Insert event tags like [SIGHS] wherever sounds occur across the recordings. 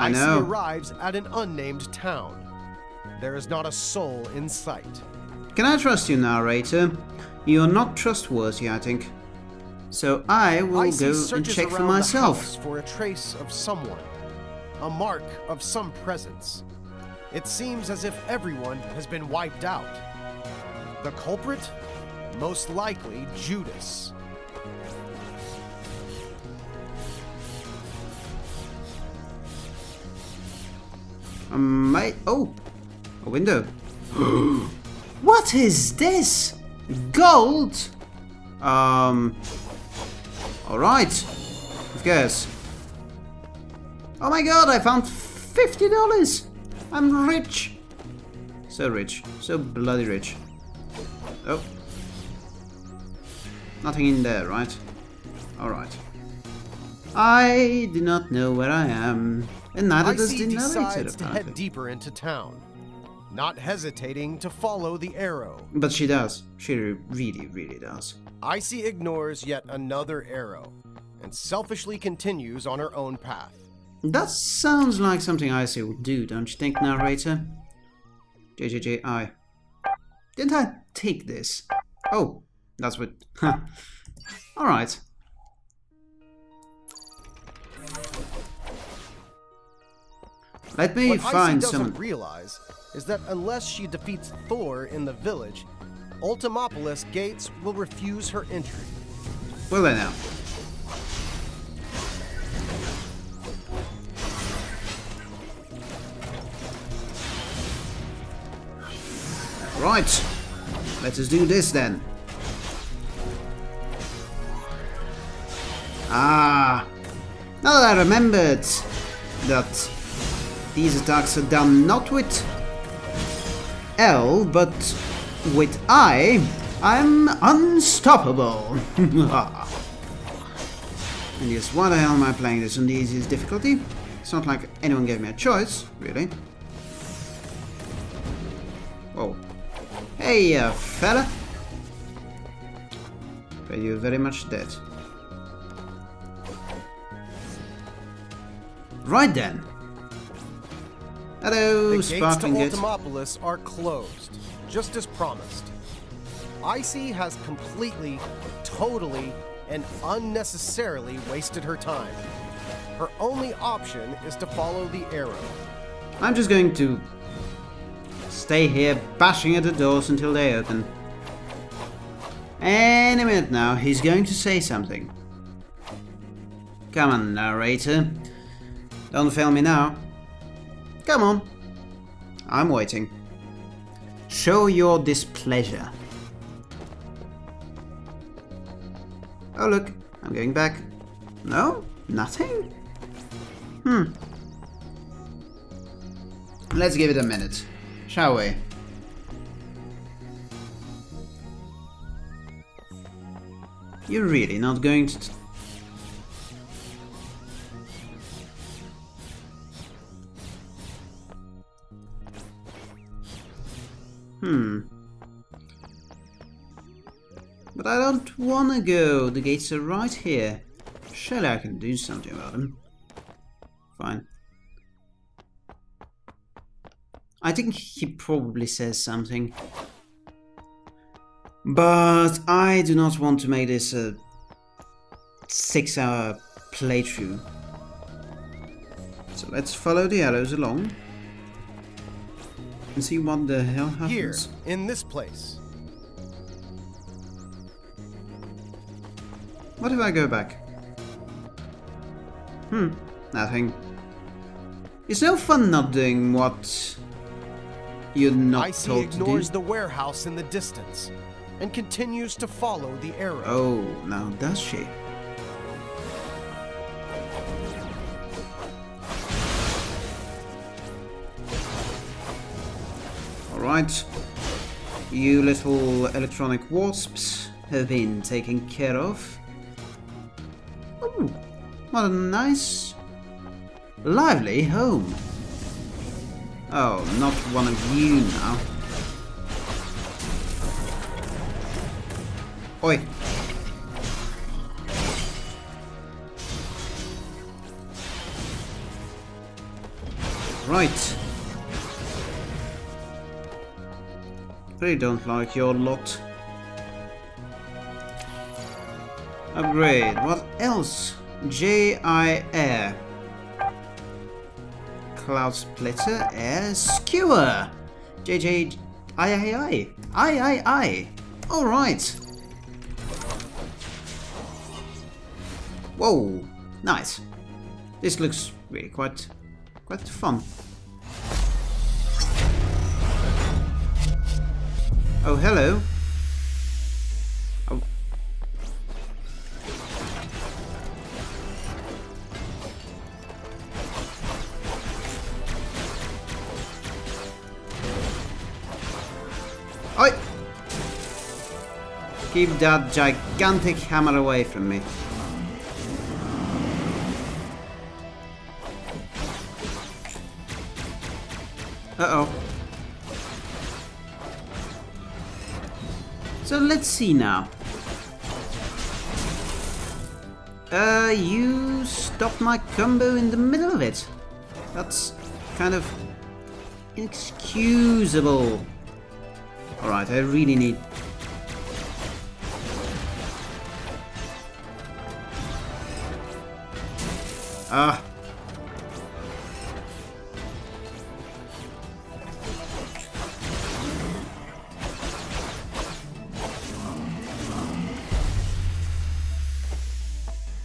I Icey arrives at an unnamed town. There is not a soul in sight. Can I trust you, narrator? You're not trustworthy, I think. So I will Icey go and check for myself. house for a trace of someone, a mark of some presence. It seems as if everyone has been wiped out. The culprit? Most likely Judas. I, oh, a window. [GASPS] what is this? Gold? Um, alright. Of course. Oh my god, I found $50! I'm rich! So rich. So bloody rich. Oh. Nothing in there, right? Alright. I do not know where I am. And neither does Icey the narrator, decides to head deeper into town, not hesitating to follow the arrow. But she does. She really, really does. Icey ignores yet another arrow and selfishly continues on her own path. That sounds like something Icey would do, don't you think, narrator? JJJI. Didn't I take this? Oh, that's what... [LAUGHS] Huh. Alright. Let me What Icey find doesn't realize is that unless she defeats Thor in the village, Ultimopolis Gates will refuse her entry. Well they now. Right. Let us do this then. Ah. Now that I remembered that these attacks are done not with L, but with I, I'm unstoppable. [LAUGHS] and yes, why the hell am I playing this on the easiest difficulty? It's not like anyone gave me a choice, really. Oh. Hey, uh, fella. But you're very much dead. Right then. Hello, The gates to. Ultimopolis are closed, just as promised. Icey has completely, totally, and unnecessarily wasted her time. Her only option is to follow the arrow. I'm just going to stay here bashing at the doors until they open. Any minute now, he's going to say something. Come on, narrator. Don't fail me now. Come on. I'm waiting. Show your displeasure. Oh look, I'm going back. No? Nothing? Hmm. Let's give it a minute, shall we? You're really not going to... Hmm. But I don't wanna go. The gates are right here. Surely I can do something about them. Fine. I think he probably says something. But I do not want to make this a six hour playthrough. So let's follow the arrows along. And see what the hell happens. Here, in this place. What if I go back? Hmm, nothing. It's no fun not doing what you're not Icey told to do. ignores the warehouse in the distance and continues to follow the arrow. Oh, now does she? Alright. You little electronic wasps have been taken care of. Ooh, what a nice, lively home. Oh, not one of you now. Oi. Right. Really don't like your lot. Upgrade. What else? J.I. Air. Cloud Splitter. Air Skewer. JJ. I I I. I I I. Alright. Whoa. Nice. This looks really quite quite fun. Oh, hello. Oh. Oi! Keep that gigantic hammer away from me. Uh-oh. Let's see now. Uh, you stopped my combo in the middle of it. That's kind of inexcusable. Alright, I really need...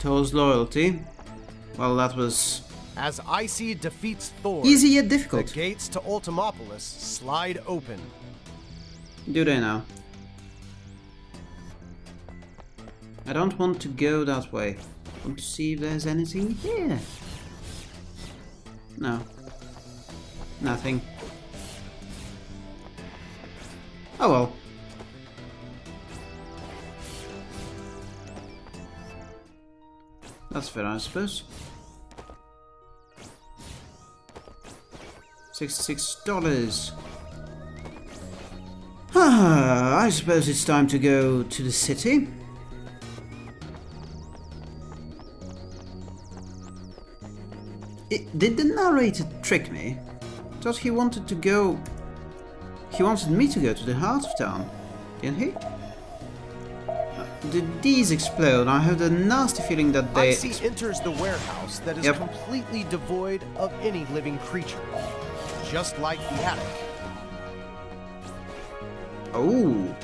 Thor's loyalty. Well, that was As Icey defeats Thor, easy yet difficult. the difficult. gates to Ultimopolis slide open. Do they now? I don't want to go that way. I want to see if there's anything here. No. Nothing. Oh well. That's fair, I suppose. Sixty-six dollars. Ah, I suppose it's time to go to the city. It, did the narrator trick me? Thought he wanted to go... He wanted me to go to the heart of town, didn't he? Did these explode? I have a nasty feeling that they... Icey enters the warehouse that is Yep. completely devoid of any living creature, just like the attic. Oh.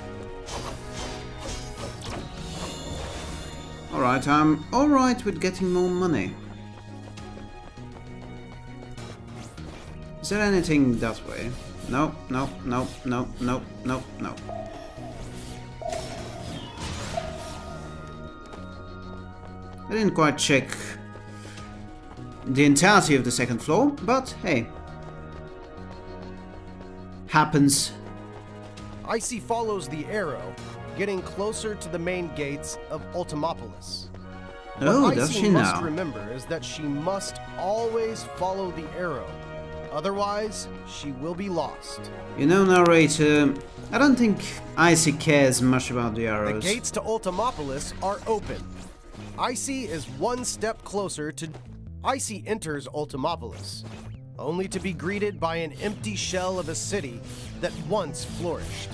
Alright, I'm alright with getting more money. Is there anything that way? No, no, no, no, no, no, no. I didn't quite check the entirety of the second floor, but hey. Happens. Icey follows the arrow, getting closer to the main gates of Ultimopolis. Oh, what does Icey she must now? remember is that she must always follow the arrow. Otherwise, she will be lost. You know, narrator, I don't think Icey cares much about the arrows. The gates to Ultimopolis are open. Icey is one step closer to. Icey enters Ultimopolis, only to be greeted by an empty shell of a city that once flourished.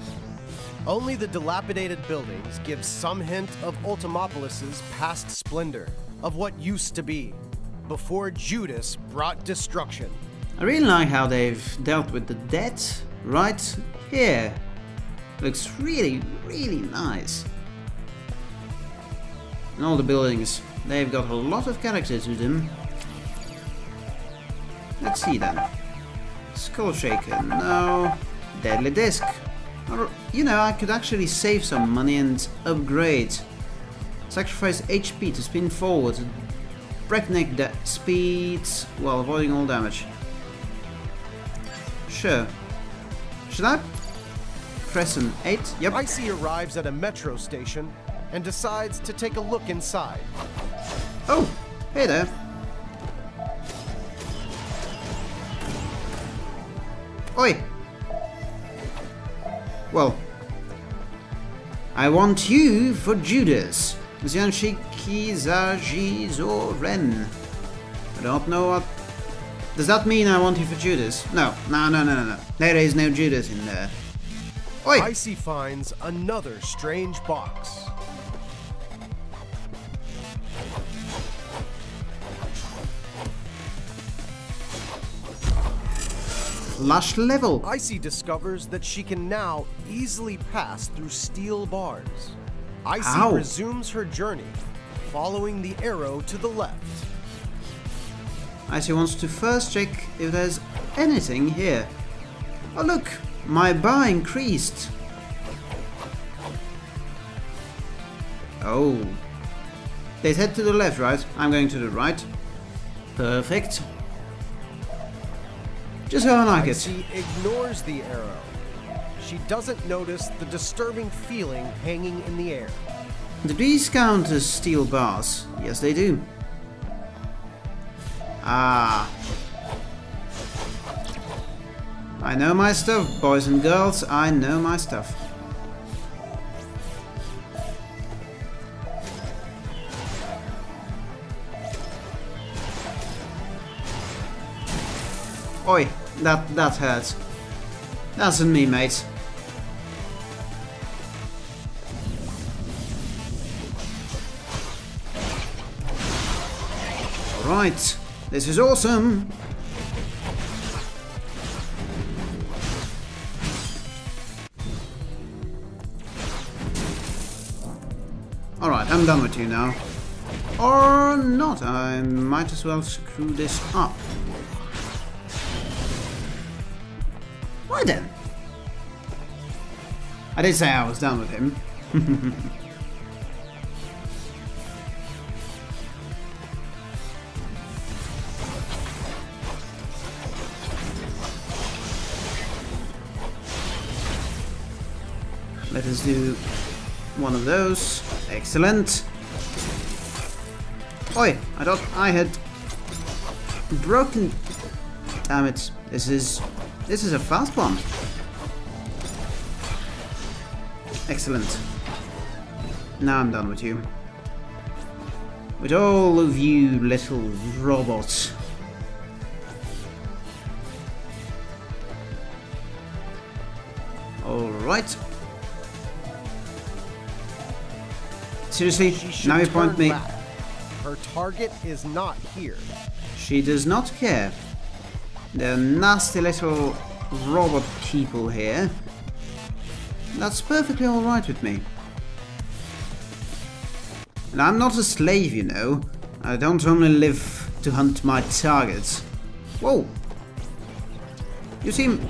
Only the dilapidated buildings give some hint of Ultimopolis's past splendor, of what used to be, before Judas brought destruction. I really like how they've dealt with the dead right here. Looks really, really nice. And all the buildings, they've got a lot of character to them. Let's see then. Skull Shaker, no. Deadly Disc. Or, you know, I could actually save some money and upgrade. Sacrifice HP to spin forward. Breakneck speeds while avoiding all damage. Sure. Should I press an 8? Yep. Icey arrives at a metro station and decides to take a look inside. Oh, hey there. Oi. Well, I want you for Judas. I don't know what Does that mean I want you for Judas? No, no, no, no, no, no. There is no Judas in there. Oi! Icey finds another strange box. Lush level. Icey discovers that she can now easily pass through steel bars. Icey Ow. resumes her journey, following the arrow to the left. Icey wants to first check if there's anything here. Oh look, my bar increased. Oh. They head to the left, right? I'm going to the right. Perfect. Just how I like it. Icey ignores the arrow. She doesn't notice the disturbing feeling hanging in the air. Do these count as steel bars? Yes, they do. Ah. I know my stuff, boys and girls. I know my stuff. Oi, that that hurts. That's on me, mate. Right, this is awesome. Alright, I'm done with you now. Or not, I might as well screw this up. Right then. I did say I was done with him. [LAUGHS] Let us do one of those. Excellent. Oi, I thought I had broken... Damn it. This is... This is a fast one. Excellent. Now I'm done with you. With all of you little robots. Alright. Seriously, now you point me. back. Her target is not here. She does not care. The nasty little robot people here. That's perfectly alright with me. And I'm not a slave, you know. I don't only live to hunt my targets. Whoa! You seem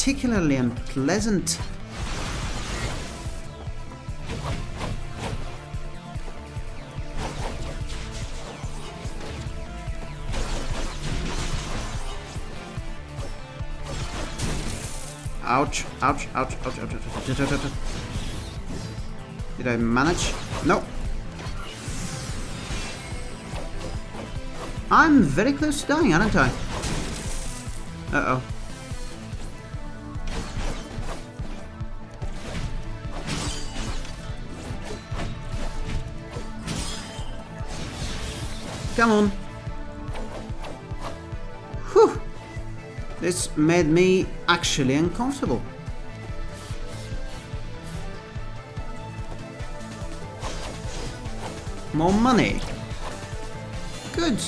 particularly unpleasant. Ouch, ouch, ouch, ouch, ouch, ouch, ouch, ouch, Did I manage? No. I'm very close to dying, aren't I? Uh-oh. Come on. This made me actually uncomfortable. More money. Good.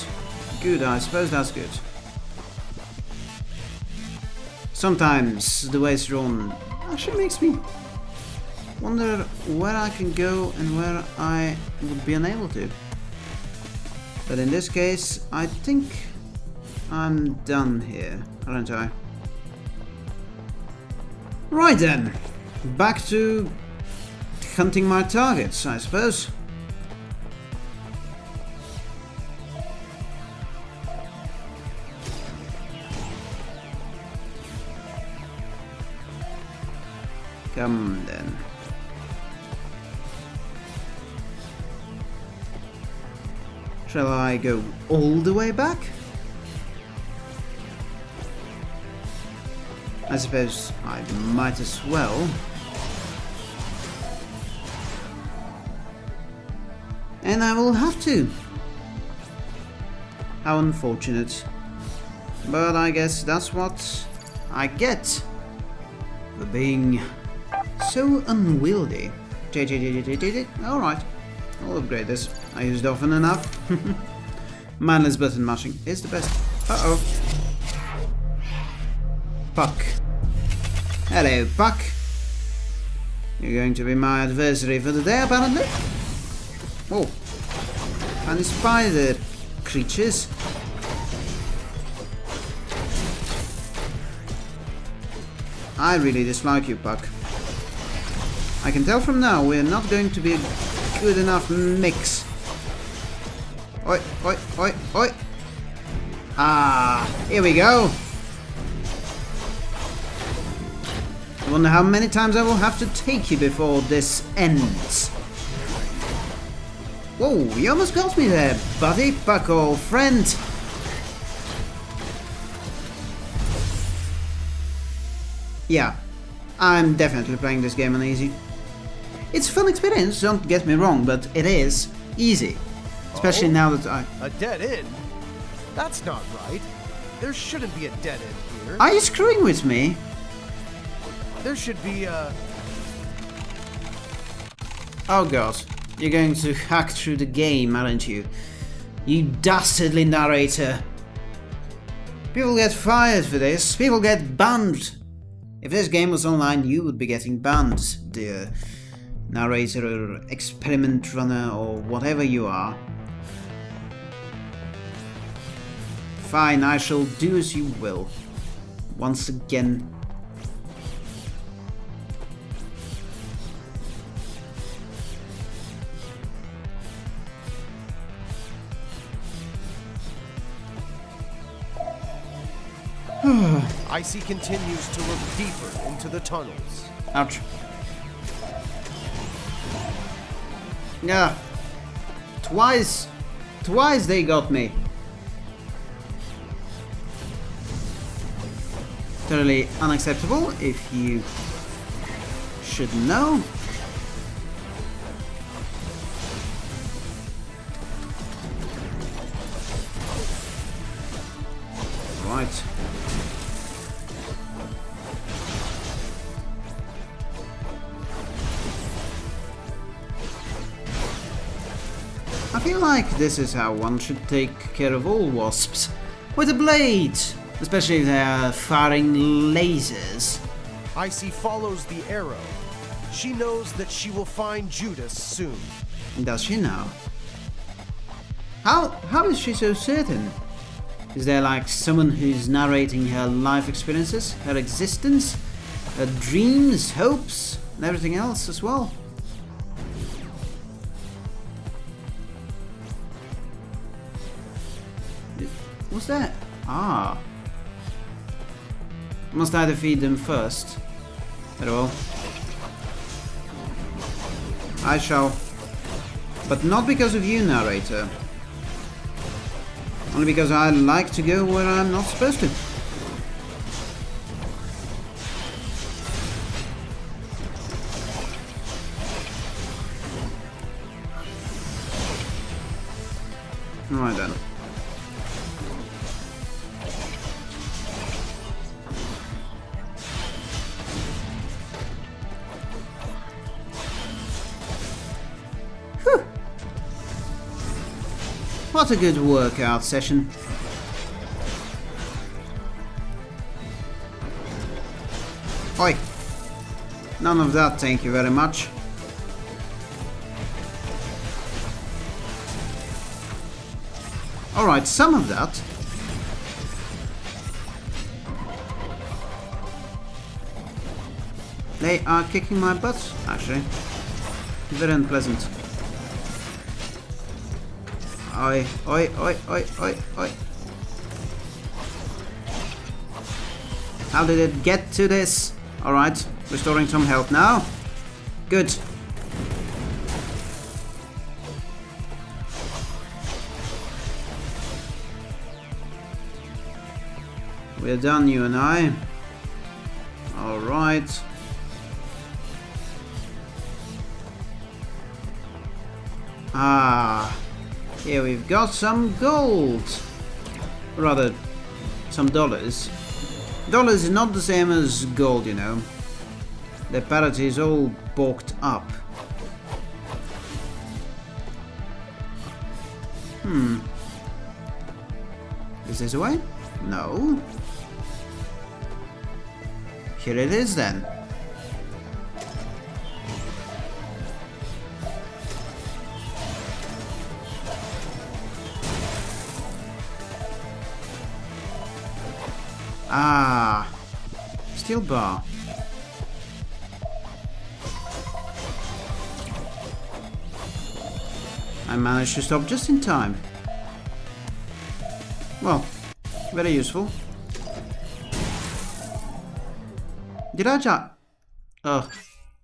Good, I suppose that's good. Sometimes the way it's drawn actually makes me wonder where I can go and where I would be unable to. But in this case, I think I'm done here, aren't I? Right then, back to hunting my targets, I suppose. Come then. Shall I go all the way back? I suppose I might as well. And I will have to. How unfortunate. But I guess that's what I get for being so unwieldy. Alright, I'll upgrade this. I used often enough. [LAUGHS] Mindless button mashing is the best. Uh-oh. Puck. Hello, Puck. You're going to be my adversary for the day, apparently. Oh. And the spider creatures. I really dislike you, Puck. I can tell from now we're not going to be a good enough mix. Oi, oi, oi, oi. Ah, here we go. Wonder how many times I will have to take you before this ends. Whoa, you almost got me there, buddy, buck old friend. Yeah, I'm definitely playing this game on easy. It's a fun experience, don't get me wrong, but it is easy. Especially Oh? now that I... A dead end? That's not right. There shouldn't be a dead end here. Are you screwing with me? There should be a. Oh god, you're going to hack through the game, aren't you? You dastardly narrator. People get fired for this, people get banned. If this game was online, you would be getting banned, dear narrator or experiment runner or whatever you are. Fine, I shall do as you will. Once again, [SIGHS] Icey continues to look deeper into the tunnels. Ouch. Yeah. Twice. Twice they got me. Totally unacceptable if you should know. I feel like this is how one should take care of all wasps. With a blade! Especially if they are firing lasers. Icey follows the arrow. She knows that she will find Judas soon. Does she now? How how is she so certain? Is there like someone who's narrating her life experiences, her existence, her dreams, hopes, and everything else as well? That? Ah. Must either feed them first? At all. I shall. But not because of you, narrator. Only because I like to go where I'm not supposed to. Whew. What a good workout session. Oi. None of that, thank you very much. Alright, some of that. They are kicking my butt, actually. Very unpleasant. Oi, oi, oi, oi, oi, oi. How did it get to this? Alright, restoring some health now. Good. We're done, you and I. Alright. Ah, here we've got some gold. rather, some dollars. Dollars is not the same as gold, you know. The parity is all bulked up. Hmm. Is this a way? No. Here it is then. Ah, steel bar. I managed to stop just in time. Well, very useful. Did I just... Ugh.